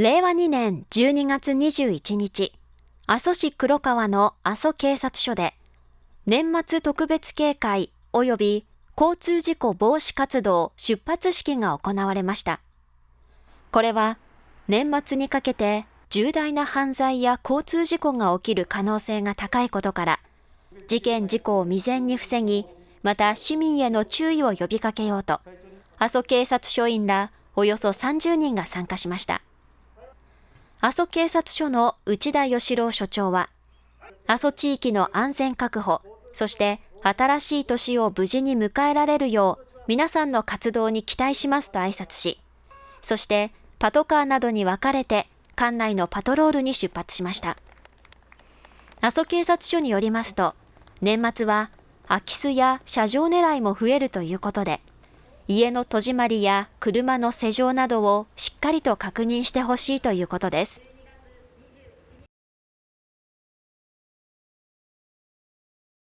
令和2年12月21日、阿蘇市黒川の阿蘇警察署で、年末特別警戒及び交通事故防止活動出発式が行われました。これは年末にかけて重大な犯罪や交通事故が起きる可能性が高いことから、事件事故を未然に防ぎ、また市民への注意を呼びかけようと、阿蘇警察署員らおよそ30人が参加しました。阿蘇警察署の内田義郎署長は、阿蘇地域の安全確保、そして新しい年を無事に迎えられるよう、皆さんの活動に期待しますと挨拶し、そしてパトカーなどに分かれて館内のパトロールに出発しました。阿蘇警察署によりますと、年末は空き巣や車上狙いも増えるということで、家の戸締まりや車の施錠などをしっかりと確認してほしいということです。